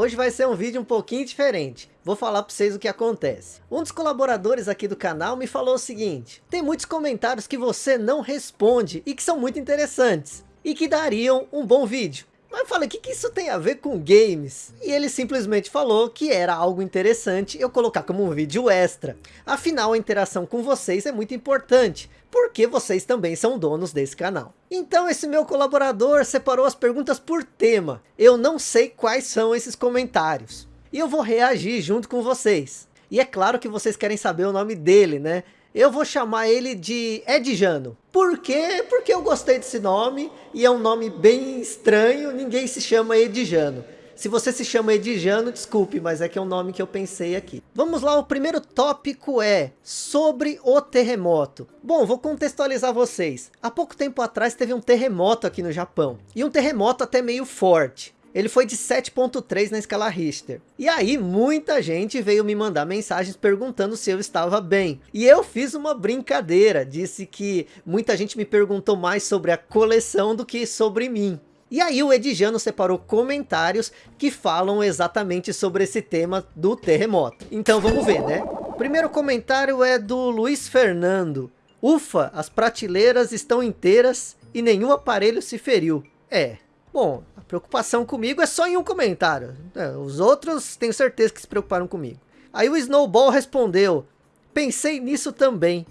Hoje vai ser um vídeo um pouquinho diferente. Vou falar para vocês o que acontece. Um dos colaboradores aqui do canal me falou o seguinte. Tem muitos comentários que você não responde e que são muito interessantes. E que dariam um bom vídeo. Mas eu falei, o que, que isso tem a ver com games? E ele simplesmente falou que era algo interessante eu colocar como um vídeo extra. Afinal, a interação com vocês é muito importante, porque vocês também são donos desse canal. Então esse meu colaborador separou as perguntas por tema. Eu não sei quais são esses comentários. E eu vou reagir junto com vocês. E é claro que vocês querem saber o nome dele, né? Eu vou chamar ele de Edjano. Por quê? Porque eu gostei desse nome e é um nome bem estranho, ninguém se chama Edjano. Se você se chama Edjano, desculpe, mas é que é um nome que eu pensei aqui. Vamos lá, o primeiro tópico é sobre o terremoto. Bom, vou contextualizar vocês. Há pouco tempo atrás teve um terremoto aqui no Japão. E um terremoto até meio forte. Ele foi de 7.3 na escala Richter. E aí muita gente veio me mandar mensagens perguntando se eu estava bem. E eu fiz uma brincadeira, disse que muita gente me perguntou mais sobre a coleção do que sobre mim. E aí o Edjano separou comentários que falam exatamente sobre esse tema do terremoto. Então vamos ver, né? Primeiro comentário é do Luiz Fernando. Ufa, as prateleiras estão inteiras e nenhum aparelho se feriu. É, bom, Preocupação comigo é só em um comentário. É, os outros tenho certeza que se preocuparam comigo. Aí o Snowball respondeu. Pensei nisso também.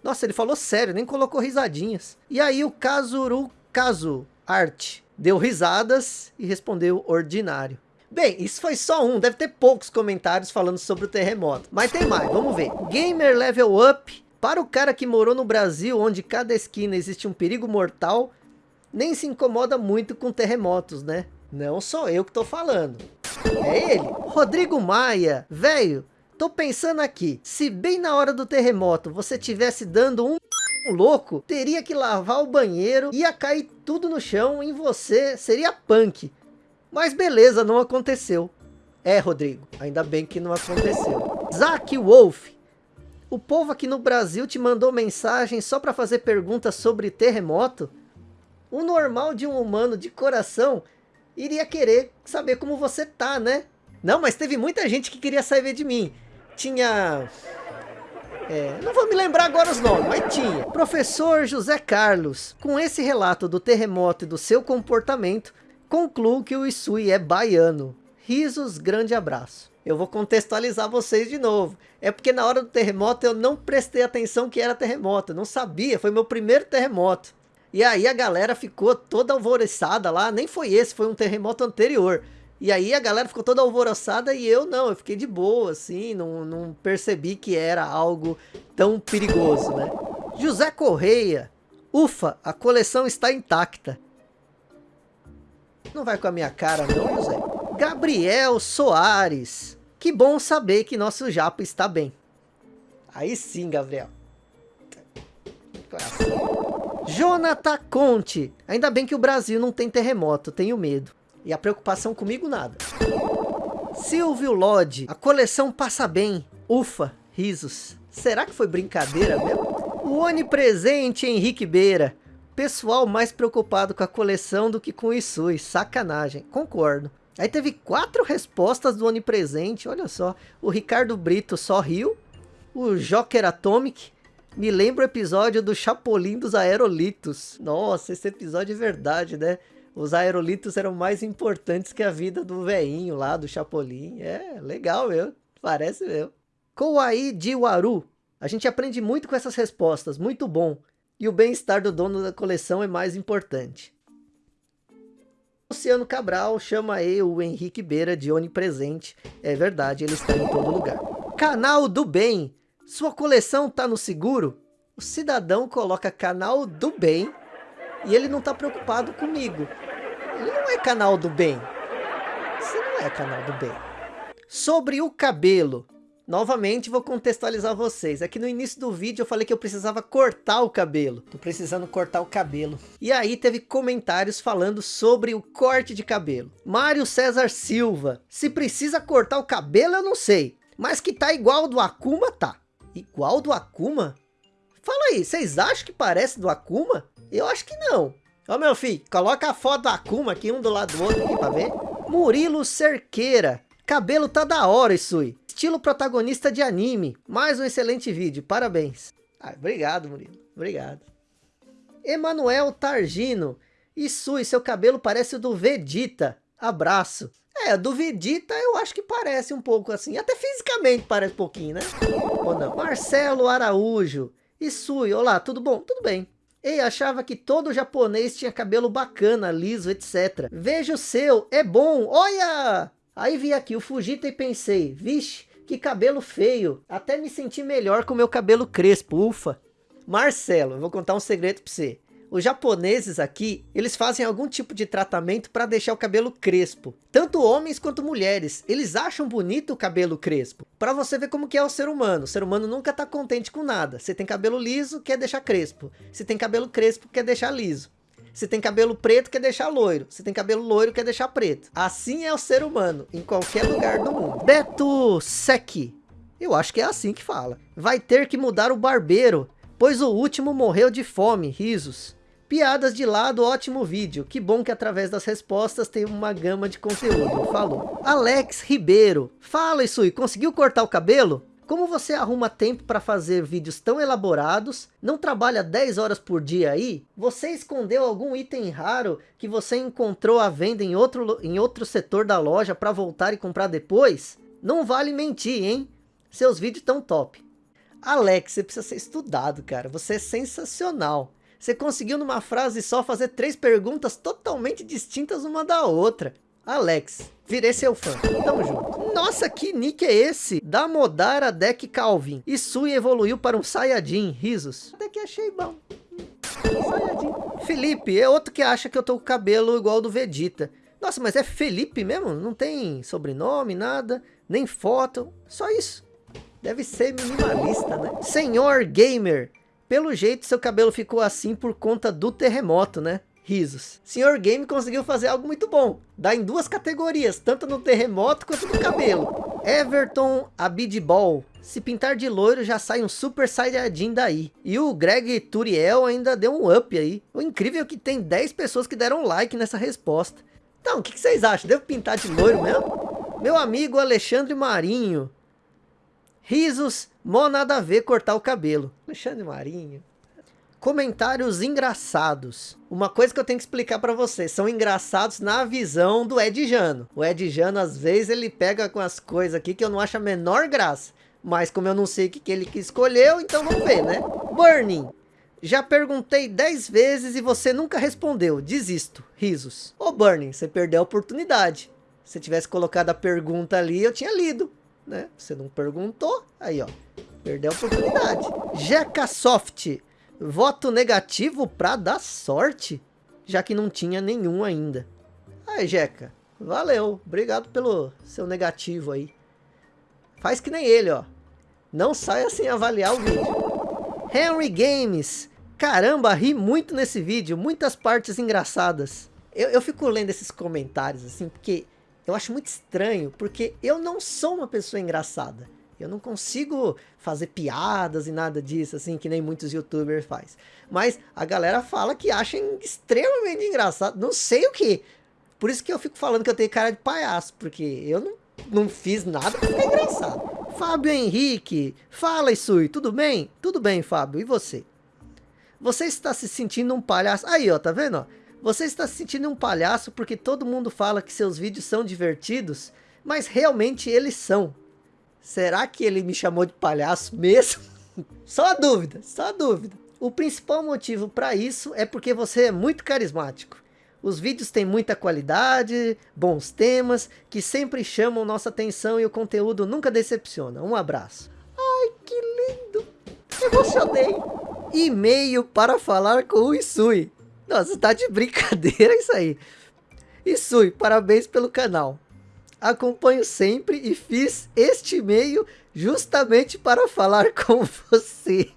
Nossa, ele falou sério, nem colocou risadinhas. E aí o Kazuru Kazu Art deu risadas e respondeu ordinário. Bem, isso foi só um, deve ter poucos comentários falando sobre o terremoto. Mas tem mais, vamos ver. Gamer Level Up, para o cara que morou no Brasil, onde cada esquina existe um perigo mortal, nem se incomoda muito com terremotos, né? Não sou eu que tô falando. É ele. Rodrigo Maia, velho, tô pensando aqui, se bem na hora do terremoto você tivesse dando um louco, teria que lavar o banheiro, ia cair tudo no chão em você, seria punk. Mas beleza, não aconteceu. É, Rodrigo, ainda bem que não aconteceu. Zack Wolf, o povo aqui no Brasil te mandou mensagem só para fazer perguntas sobre terremoto? O normal de um humano de coração iria querer saber como você tá, né? Não, mas teve muita gente que queria saber de mim. Tinha... É, não vou me lembrar agora os nomes, mas tinha. Professor José Carlos, com esse relato do terremoto e do seu comportamento, concluo que o Isui é baiano. Risos, grande abraço. Eu vou contextualizar vocês de novo. É porque na hora do terremoto eu não prestei atenção que era terremoto. Não sabia, foi meu primeiro terremoto. E aí a galera ficou toda alvoroçada lá, nem foi esse, foi um terremoto anterior. E aí a galera ficou toda alvoroçada e eu não, eu fiquei de boa, assim, não, não percebi que era algo tão perigoso, né? José Correia, ufa, a coleção está intacta. Não vai com a minha cara não, José? Gabriel Soares, que bom saber que nosso japa está bem. Aí sim, Gabriel. Coração. Jonathan Conte. Ainda bem que o Brasil não tem terremoto, tenho medo. E a preocupação comigo nada. Silvio Lodge. A coleção passa bem. Ufa, risos. Será que foi brincadeira mesmo? O onipresente Henrique Beira. Pessoal mais preocupado com a coleção do que com o Isui. Sacanagem. Concordo. Aí teve quatro respostas do onipresente. Olha só. O Ricardo Brito só riu. O Joker Atomic me lembra o episódio do Chapolin dos Aerolitos. Nossa, esse episódio é verdade, né? Os aerolitos eram mais importantes que a vida do veinho lá, do Chapolin. É, legal meu. Parece meu. Kouai Jiwaru. A gente aprende muito com essas respostas, muito bom. E o bem-estar do dono da coleção é mais importante. Luciano Cabral chama aí o Henrique Beira de onipresente. É verdade, ele está em todo lugar. Canal do Bem. Sua coleção tá no seguro? O cidadão coloca canal do bem e ele não tá preocupado comigo. Ele não é canal do bem. Você não é canal do bem. Sobre o cabelo. Novamente vou contextualizar vocês. Aqui no início do vídeo eu falei que eu precisava cortar o cabelo. Tô precisando cortar o cabelo. E aí teve comentários falando sobre o corte de cabelo. Mário César Silva. Se precisa cortar o cabelo eu não sei. Mas que tá igual do Akuma, tá. Igual do Akuma? Fala aí, vocês acham que parece do Akuma? Eu acho que não. Ó meu filho, coloca a foto do Akuma aqui um do lado do outro aqui pra ver. Murilo Cerqueira. Cabelo tá da hora, Isui. Estilo protagonista de anime. Mais um excelente vídeo. Parabéns. Ah, obrigado, Murilo. Obrigado. Emanuel Targino. Isui, seu cabelo parece o do Vegeta. Abraço. É, do Vegeta eu acho que parece um pouco assim. Até fisicamente parece um pouquinho, né? Ou não? Marcelo Araújo. Isui, olá, tudo bom? Tudo bem. Ei, achava que todo japonês tinha cabelo bacana, liso, etc. Veja o seu, é bom, olha! Aí vi aqui o Fujita e pensei, vixe, que cabelo feio. Até me senti melhor com meu cabelo crespo, ufa. Marcelo, eu vou contar um segredo pra você. Os japoneses aqui, eles fazem algum tipo de tratamento para deixar o cabelo crespo. Tanto homens quanto mulheres, eles acham bonito o cabelo crespo. Para você ver como que é o ser humano. O ser humano nunca tá contente com nada. Você tem cabelo liso, quer deixar crespo. Se tem cabelo crespo, quer deixar liso. Se tem cabelo preto, quer deixar loiro. Se tem cabelo loiro, quer deixar preto. Assim é o ser humano, em qualquer lugar do mundo. Beto Sec. Eu acho que é assim que fala. Vai ter que mudar o barbeiro, pois o último morreu de fome, risos. Piadas de lado, ótimo vídeo. Que bom que através das respostas tem uma gama de conteúdo. Falou. Alex Ribeiro. Fala, Isui, conseguiu cortar o cabelo? Como você arruma tempo para fazer vídeos tão elaborados? Não trabalha 10 horas por dia aí? Você escondeu algum item raro que você encontrou à venda em outro, em outro setor da loja para voltar e comprar depois? Não vale mentir, hein? Seus vídeos tão top. Alex, você precisa ser estudado, cara. Você é sensacional. Você conseguiu numa frase só fazer três perguntas totalmente distintas uma da outra. Alex, virei seu fã. Tamo junto. Nossa, que nick é esse? Da Modara Deck Calvin. Isui evoluiu para um Saiyajin. Risos. Até que achei bom. Saiyajin. Felipe, é outro que acha que eu tô com cabelo igual do Vegeta. Nossa, mas é Felipe mesmo? Não tem sobrenome, nada, nem foto, só isso. Deve ser minimalista, né? Senhor Gamer, pelo jeito, seu cabelo ficou assim por conta do terremoto, né? Risos. Senhor Game conseguiu fazer algo muito bom. Dá em duas categorias, tanto no terremoto quanto no cabelo. Everton Abidball. Se pintar de loiro já sai um super saiyajin daí. E o Greg Turiel ainda deu um up aí. O incrível é que tem 10 pessoas que deram like nessa resposta. Então, o que, que vocês acham? Devo pintar de loiro mesmo? Meu amigo Alexandre Marinho. Risos, mó nada a ver cortar o cabelo. Alexandre Marinho. Comentários engraçados. Uma coisa que eu tenho que explicar para vocês. São engraçados na visão do Ed Jano. O Ed Jano, às vezes, ele pega com as coisas aqui que eu não acho a menor graça. Mas como eu não sei o que, que ele escolheu, então vamos ver, né? Burning. Já perguntei 10 vezes e você nunca respondeu. Desisto. Risos. Ô Burning, você perdeu a oportunidade. Se tivesse colocado a pergunta ali, eu tinha lido né? Você não perguntou, aí ó, perdeu a oportunidade. Jeca Soft, voto negativo para dar sorte, já que não tinha nenhum ainda. Aí Jeca, valeu, obrigado pelo seu negativo aí. Faz que nem ele, ó. Não saia sem avaliar o vídeo. Henry Games, caramba, ri muito nesse vídeo, muitas partes engraçadas. Eu, eu fico lendo esses comentários assim, porque eu acho muito estranho, porque eu não sou uma pessoa engraçada. Eu não consigo fazer piadas e nada disso, assim, que nem muitos youtubers faz. Mas a galera fala que acha extremamente engraçado, não sei o que. Por isso que eu fico falando que eu tenho cara de palhaço, porque eu não, não fiz nada pra ficar engraçado. Fábio Henrique, fala Isui, tudo bem? Tudo bem, Fábio, e você? Você está se sentindo um palhaço? Aí, ó, tá vendo, ó? Você está se sentindo um palhaço porque todo mundo fala que seus vídeos são divertidos, mas realmente eles são. Será que ele me chamou de palhaço mesmo? só a dúvida, só a dúvida. O principal motivo para isso é porque você é muito carismático. Os vídeos têm muita qualidade, bons temas, que sempre chamam nossa atenção e o conteúdo nunca decepciona. Um abraço. Ai, que lindo! Emocionei! E-mail para falar com o Isui. Nossa, tá de brincadeira isso aí. Isui, parabéns pelo canal. Acompanho sempre e fiz este e-mail justamente para falar com você.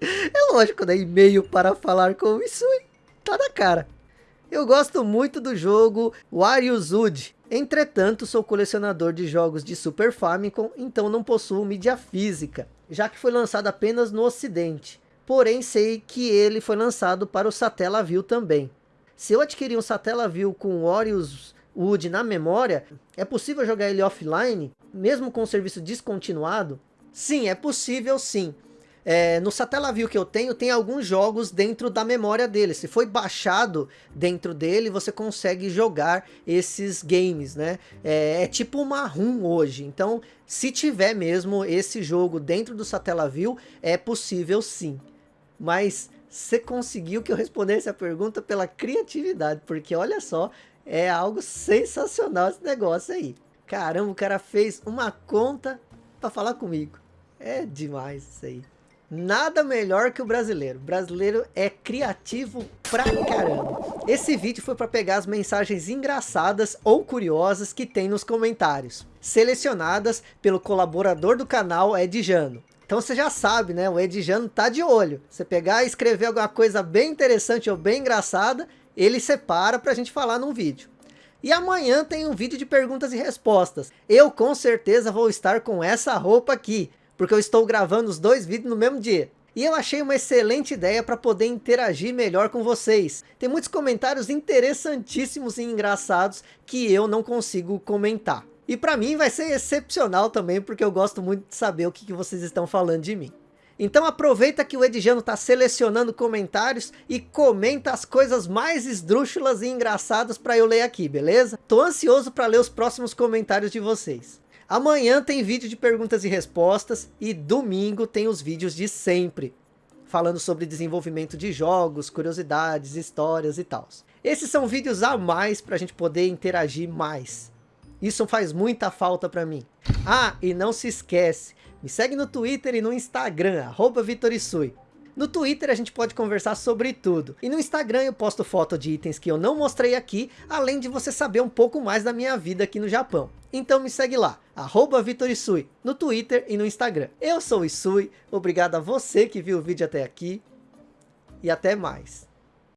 É lógico, né? E-mail para falar com o Isui. Tá na cara. Eu gosto muito do jogo Wario Zud. Entretanto, sou colecionador de jogos de Super Famicom, então não possuo mídia física, já que foi lançado apenas no ocidente porém sei que ele foi lançado para o Satellaview também. Se eu adquirir um Satellaview com Warriors Wood na memória, é possível jogar ele offline, mesmo com o serviço descontinuado? Sim, é possível sim. É, no Satellaview que eu tenho, tem alguns jogos dentro da memória dele. Se foi baixado dentro dele, você consegue jogar esses games, né? É, é tipo uma ROM hoje. Então, se tiver mesmo esse jogo dentro do Satellaview, é possível sim. Mas você conseguiu que eu respondesse a pergunta pela criatividade, porque olha só, é algo sensacional esse negócio aí. Caramba, o cara fez uma conta para falar comigo. É demais isso aí. Nada melhor que o brasileiro. O brasileiro é criativo pra caramba. Esse vídeo foi para pegar as mensagens engraçadas ou curiosas que tem nos comentários. Selecionadas pelo colaborador do canal Edjano. Então você já sabe, né? O Edjano tá de olho. Você pegar e escrever alguma coisa bem interessante ou bem engraçada, ele separa pra gente falar num vídeo. E amanhã tem um vídeo de perguntas e respostas. Eu com certeza vou estar com essa roupa aqui porque eu estou gravando os dois vídeos no mesmo dia. E eu achei uma excelente ideia para poder interagir melhor com vocês. Tem muitos comentários interessantíssimos e engraçados que eu não consigo comentar. E para mim vai ser excepcional também, porque eu gosto muito de saber o que vocês estão falando de mim. Então aproveita que o Edjano está selecionando comentários e comenta as coisas mais esdrúxulas e engraçadas para eu ler aqui, beleza? Tô ansioso para ler os próximos comentários de vocês. Amanhã tem vídeo de perguntas e respostas e domingo tem os vídeos de sempre, falando sobre desenvolvimento de jogos, curiosidades, histórias e tal. Esses são vídeos a mais para a gente poder interagir mais. Isso faz muita falta para mim. Ah, e não se esquece, me segue no Twitter e no Instagram, arroba Vitorisui. No Twitter a gente pode conversar sobre tudo. E no Instagram eu posto foto de itens que eu não mostrei aqui, além de você saber um pouco mais da minha vida aqui no Japão. Então me segue lá, arroba Vitorisui, no Twitter e no Instagram. Eu sou o Isui, obrigado a você que viu o vídeo até aqui, e até mais.